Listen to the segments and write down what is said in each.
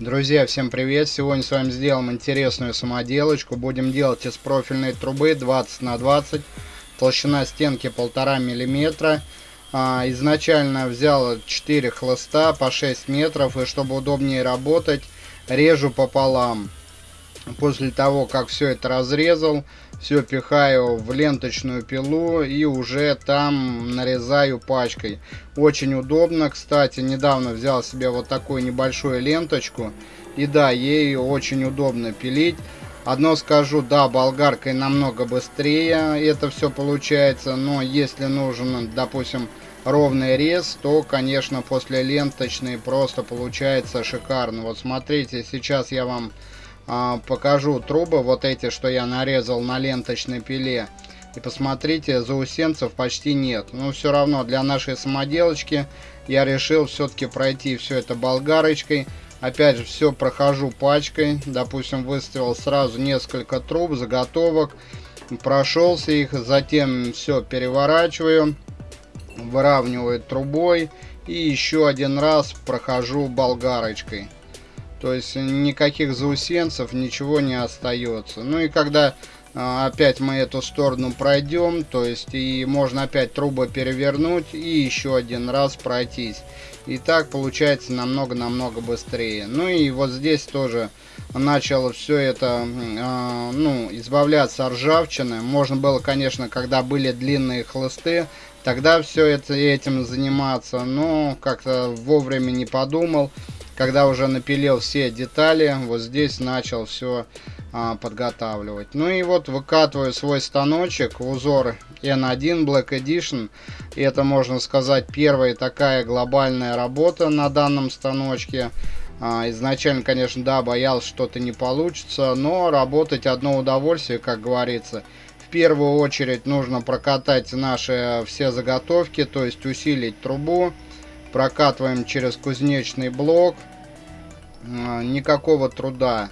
Друзья, всем привет! Сегодня с вами сделаем интересную самоделочку. Будем делать из профильной трубы 20 на 20. Толщина стенки полтора миллиметра. А, изначально взял 4 хлыста по 6 метров. И чтобы удобнее работать, режу пополам. После того, как все это разрезал, все пихаю в ленточную пилу и уже там нарезаю пачкой. Очень удобно, кстати, недавно взял себе вот такую небольшую ленточку. И да, ей очень удобно пилить. Одно скажу, да, болгаркой намного быстрее это все получается, но если нужен, допустим, ровный рез, то, конечно, после ленточной просто получается шикарно. Вот смотрите, сейчас я вам покажу трубы, вот эти, что я нарезал на ленточной пиле. И посмотрите, заусенцев почти нет. Но все равно для нашей самоделочки я решил все-таки пройти все это болгарочкой. Опять же, все прохожу пачкой. Допустим, выставил сразу несколько труб, заготовок. Прошелся их, затем все переворачиваю, выравниваю трубой. И еще один раз прохожу болгарочкой. То есть никаких заусенцев, ничего не остается. Ну и когда а, опять мы эту сторону пройдем, то есть и можно опять трубы перевернуть и еще один раз пройтись. И так получается намного-намного быстрее. Ну и вот здесь тоже начало все это, э, ну, избавляться от ржавчины. Можно было, конечно, когда были длинные хлысты, тогда все это этим заниматься, но как-то вовремя не подумал когда уже напилил все детали, вот здесь начал все а, подготавливать. Ну и вот выкатываю свой станочек в узор N1 Black Edition. И это, можно сказать, первая такая глобальная работа на данном станочке. А, изначально, конечно, да, боялся, что-то не получится, но работать одно удовольствие, как говорится. В первую очередь нужно прокатать наши все заготовки, то есть усилить трубу прокатываем через кузнечный блок никакого труда.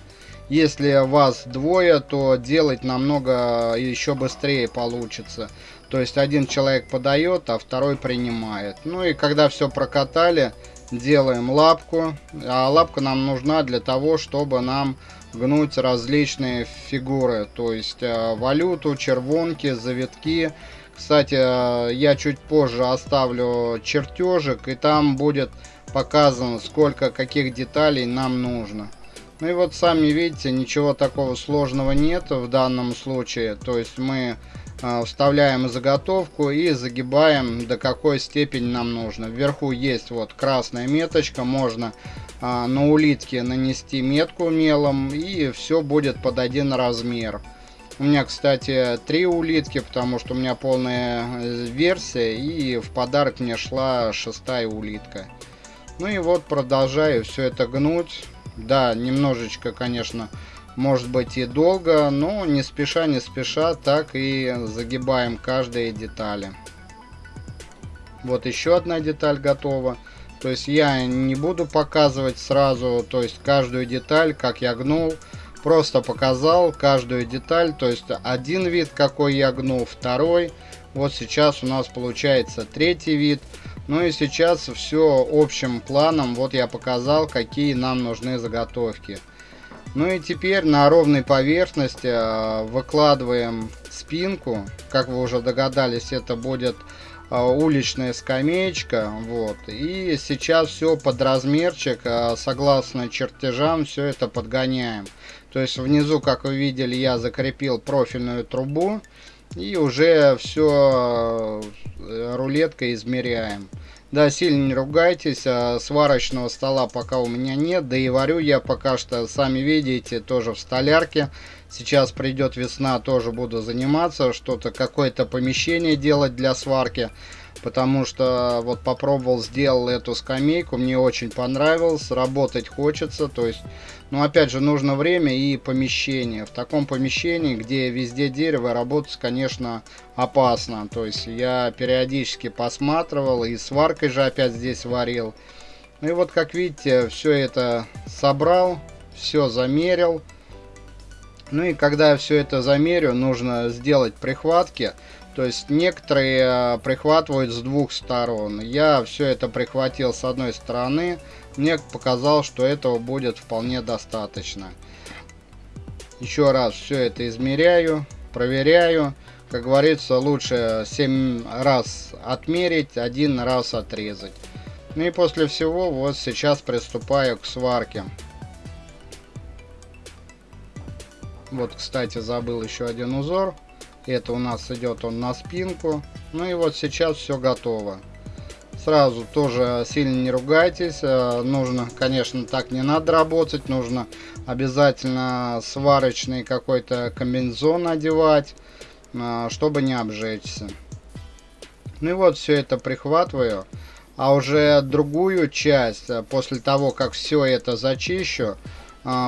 Если вас двое то делать намного еще быстрее получится. То есть один человек подает а второй принимает. Ну и когда все прокатали делаем лапку. А лапка нам нужна для того чтобы нам гнуть различные фигуры. То есть а, валюту червонки завитки. Кстати, э, я чуть позже оставлю чертежик, и там будет показано, сколько каких деталей нам нужно. Ну и вот сами видите, ничего такого сложного нет в данном случае. То есть мы э, вставляем заготовку и загибаем до какой степени нам нужно. Вверху есть вот красная меточка, можно э, на улитке нанести метку мелом и все будет под один размер. У меня, кстати, три улитки, потому что у меня полная э, версия, и в подарок мне шла шестая улитка. Ну и вот продолжаю все это гнуть. Да, немножечко, конечно, может быть и долго, но не спеша, не спеша, так и загибаем каждые детали. Вот еще одна деталь готова. То есть я не буду показывать сразу, то есть каждую деталь, как я гнул просто показал каждую деталь то есть один вид какой я гнул второй вот сейчас у нас получается третий вид ну и сейчас все общим планом. Вот я показал какие нам нужны заготовки. Ну и теперь на ровной поверхности э, выкладываем спинку. Как вы уже догадались это будет э, уличная скамеечка вот. И сейчас все под размерчик э, согласно чертежам все это подгоняем. То есть внизу, как вы видели, я закрепил профильную трубу. И уже все э, рулеткой измеряем. Да, сильно не ругайтесь, а сварочного стола пока у меня нет, да и варю я пока что, сами видите, тоже в столярке. Сейчас придет весна, тоже буду заниматься, что-то, какое-то помещение делать для сварки потому что вот попробовал, сделал эту скамейку, мне очень понравилось, работать хочется, то есть, ну опять же, нужно время и помещение. В таком помещении, где везде дерево, работать, конечно, опасно, то есть я периодически посматривал и сваркой же опять здесь варил. Ну и вот, как видите, все это собрал, все замерил. Ну и когда я все это замерю, нужно сделать прихватки. То есть некоторые э, прихватывают с двух сторон. Я все это прихватил с одной стороны, мне показалось, что этого будет вполне достаточно. Еще раз все это измеряю, проверяю. Как говорится, лучше 7 раз отмерить, один раз отрезать. Ну и после всего, вот сейчас приступаю к сварке. Вот, кстати, забыл еще один узор. Это у нас идет он на спинку. Ну и вот сейчас все готово. Сразу тоже сильно не ругайтесь. Э, нужно, конечно, так не надо работать. Нужно обязательно сварочный какой-то комбинезон одевать, э, чтобы не обжечься. Ну и вот все это прихватываю. А уже другую часть, э, после того, как все это зачищу,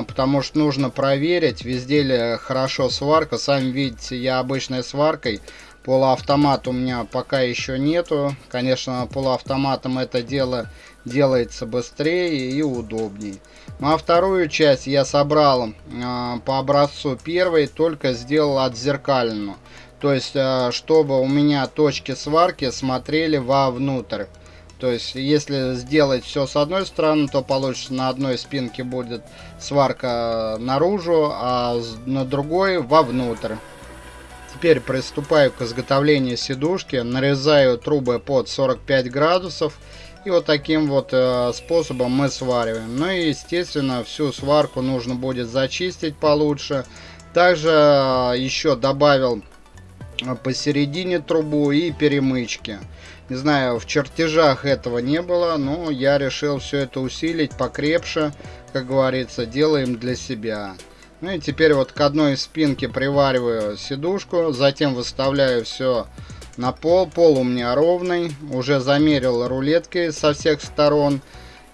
потому что нужно проверить, везде ли хорошо сварка. Сами видите, я обычной сваркой Полуавтомат у меня пока еще нету. Конечно, полуавтоматом это дело делается быстрее и удобней. Ну а вторую часть я собрал э, по образцу первой, только сделал отзеркальную. То есть, э, чтобы у меня точки сварки смотрели вовнутрь. То есть, если сделать все с одной стороны, то получится на одной спинке будет сварка наружу, а на другой вовнутрь. Теперь приступаю к изготовлению сидушки. Нарезаю трубы под 45 градусов. И вот таким вот э, способом мы свариваем. Ну и естественно всю сварку нужно будет зачистить получше. Также э, еще добавил э, посередине трубу и перемычки. Не знаю, в чертежах этого не было, но я решил все это усилить покрепше. Как говорится, делаем для себя. Ну и теперь вот к одной спинке привариваю сидушку, затем выставляю все на пол. Пол у меня ровный, уже замерил рулеткой со всех сторон.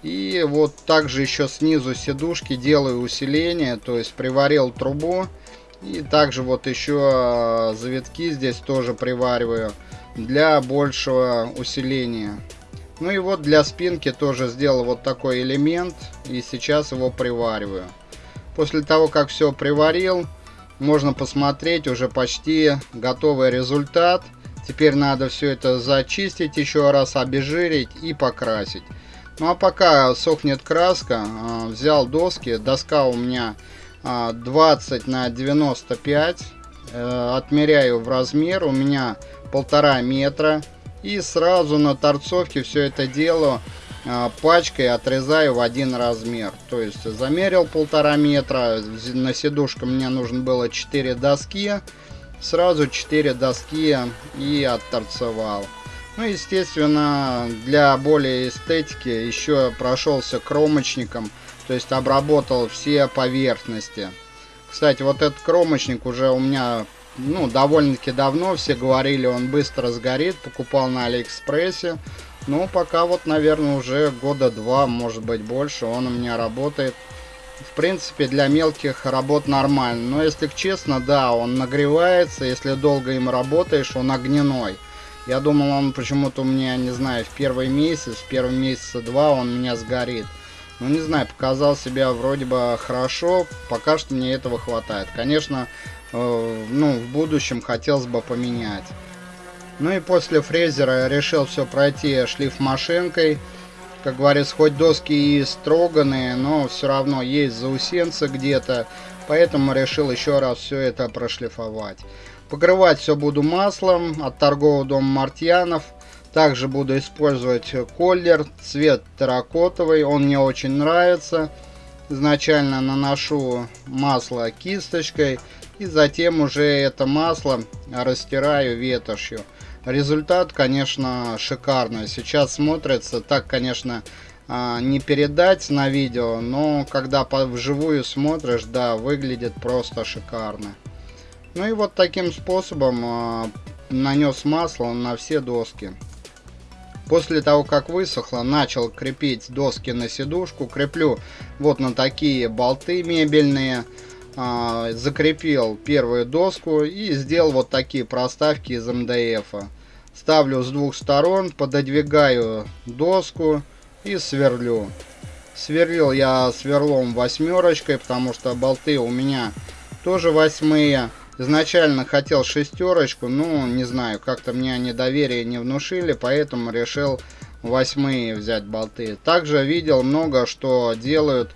И вот также еще снизу сидушки делаю усиление, то есть приварил трубу. И также вот еще а, завитки здесь тоже привариваю для большего усиления. Ну и вот для спинки тоже сделал вот такой элемент и сейчас его привариваю. После того, как все приварил, можно посмотреть уже почти готовый результат. Теперь надо все это зачистить, еще раз обезжирить и покрасить. Ну а пока сохнет краска, а, взял доски. Доска у меня 20 а, на 95. Э, отмеряю в размер. У меня полтора метра. И сразу на торцовке все это дело а, пачкой отрезаю в один размер. То есть замерил полтора метра, на сидушку мне нужно было 4 доски, сразу 4 доски и отторцевал. Ну, естественно, для более эстетики еще прошелся кромочником, то есть обработал все поверхности. Кстати, вот этот кромочник уже у меня ну, довольно-таки давно, все говорили, он быстро сгорит, покупал на Алиэкспрессе. Ну, пока вот, наверное, уже года два, может быть больше, он у меня работает. В принципе, для мелких работ нормально. Но если честно, да, он нагревается, если долго им работаешь, он огненной. Я думал, он почему-то у меня, не знаю, в первый месяц, в первый месяца два он меня сгорит. Ну, не знаю, показал себя вроде бы хорошо, пока что мне этого хватает. Конечно, э, ну, в будущем хотелось бы поменять. Ну и после фрезера решил все пройти шлиф машинкой. Как говорится, хоть доски и строганные, но все равно есть заусенцы где-то. Поэтому решил еще раз все это прошлифовать. Покрывать все буду маслом от торгового дома Мартьянов. Также буду использовать коллер, цвет терракотовый, он мне очень нравится. Изначально наношу масло кисточкой и затем уже это масло растираю ветошью. Результат, конечно, шикарный. Сейчас смотрится, так, конечно, а, не передать на видео, но когда вживую смотришь, да, выглядит просто шикарно. Ну и вот таким способом а, нанес масло на все доски. После того, как высохло, начал крепить доски на сидушку. Креплю вот на такие болты мебельные. А, закрепил первую доску и сделал вот такие проставки из МДФ. Ставлю с двух сторон, пододвигаю доску и сверлю. Сверлил я сверлом восьмерочкой, потому что болты у меня тоже восьмые. Изначально хотел шестерочку, но не знаю, как-то мне они доверие не внушили, поэтому решил восьмые взять болты. Также видел много, что делают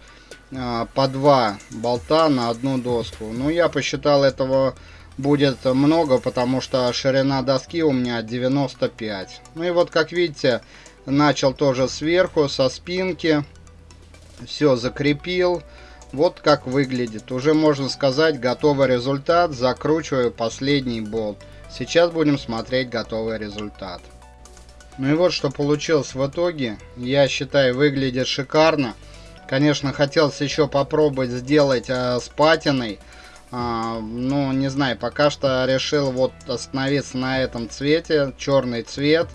э, по два болта на одну доску. Ну, я посчитал этого будет много, потому что ширина доски у меня 95. Ну и вот, как видите, начал тоже сверху, со спинки. Все закрепил. Вот как выглядит. Уже можно сказать, готовый результат. Закручиваю последний болт. Сейчас будем смотреть готовый результат. Ну и вот что получилось в итоге. Я считаю, выглядит шикарно. Конечно, хотелось еще попробовать сделать э, с патиной. А, ну, не знаю, пока что решил вот остановиться на этом цвете. Черный цвет.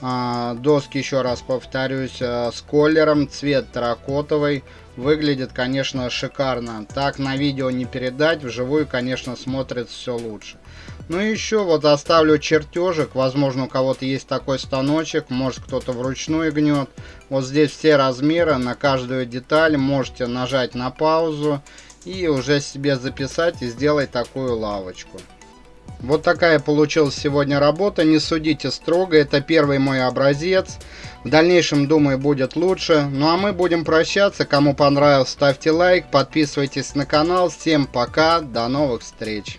А, доски, еще раз повторюсь, э, с колером. Цвет терракотовый. Выглядит, конечно, шикарно. Так на видео не передать. Вживую, конечно, смотрится все лучше. Ну и еще вот оставлю чертежик. Возможно, у кого-то есть такой станочек. Может, кто-то вручную гнет. Вот здесь все размеры на каждую деталь. Можете нажать на паузу и уже себе записать и сделать такую лавочку. Вот такая получилась сегодня работа, не судите строго, это первый мой образец. В дальнейшем, думаю, будет лучше. Ну а мы будем прощаться, кому понравилось, ставьте лайк, подписывайтесь на канал. Всем пока, до новых встреч.